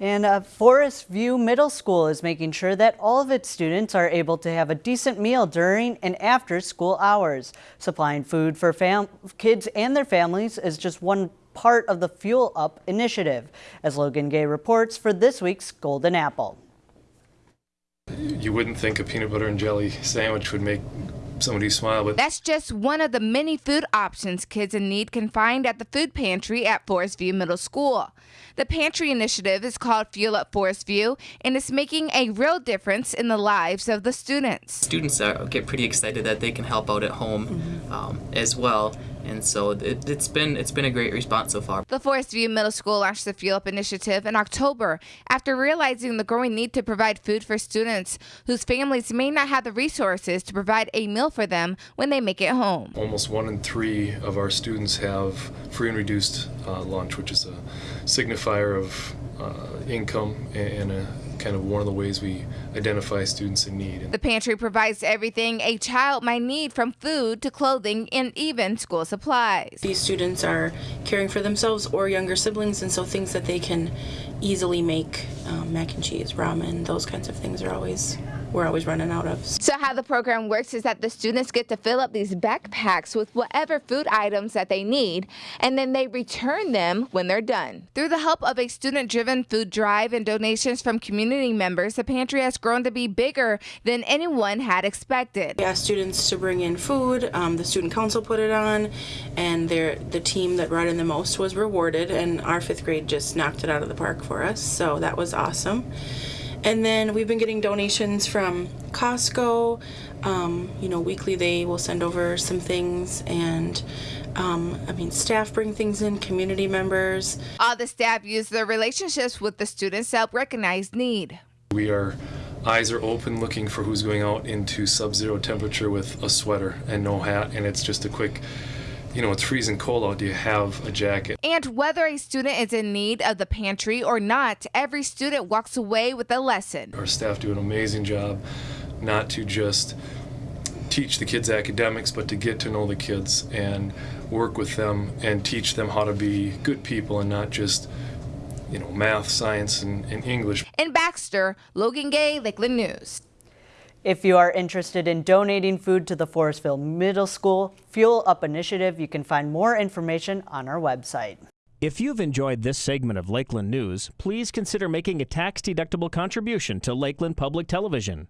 And uh, Forest View Middle School is making sure that all of its students are able to have a decent meal during and after school hours. Supplying food for kids and their families is just one part of the Fuel Up initiative, as Logan Gay reports for this week's Golden Apple. You wouldn't think a peanut butter and jelly sandwich would make somebody smile. But that's just one of the many food options kids in need can find at the food pantry at Forest View Middle School. The pantry initiative is called Fuel Up Forest View and it's making a real difference in the lives of the students. Students are, get pretty excited that they can help out at home mm -hmm. um, as well and so it, has been it's been a great response so far. The Forest View Middle School launched the Fuel Up initiative in October after realizing the growing need to provide food for students whose families may not have the resources to provide a meal for them when they make it home. Almost one in three of our students have free and reduced uh, lunch, which is a signifier of uh, income and a kind of one of the ways we identify students in need. The pantry provides everything a child might need from food to clothing and even school supplies. These students are caring for themselves or younger siblings and so things that they can easily make, um, mac and cheese, ramen, those kinds of things are always we're always running out of. So how the program works is that the students get to fill up these backpacks with whatever food items that they need, and then they return them when they're done. Through the help of a student-driven food drive and donations from community members, the pantry has grown to be bigger than anyone had expected. We asked students to bring in food, um, the student council put it on, and the team that brought in the most was rewarded, and our fifth grade just knocked it out of the park for us, so that was awesome. And then we've been getting donations from Costco. Um, you know, weekly they will send over some things and um, I mean, staff bring things in, community members. All the staff use their relationships with the students to help recognize need. We are eyes are open looking for who's going out into sub-zero temperature with a sweater and no hat and it's just a quick you know, it's freezing cold out. Do you have a jacket? And whether a student is in need of the pantry or not, every student walks away with a lesson. Our staff do an amazing job not to just teach the kids academics, but to get to know the kids and work with them and teach them how to be good people and not just, you know, math, science, and, and English. In Baxter, Logan Gay, Lakeland News. If you are interested in donating food to the Forest View Middle School Fuel Up Initiative, you can find more information on our website. If you've enjoyed this segment of Lakeland News, please consider making a tax-deductible contribution to Lakeland Public Television.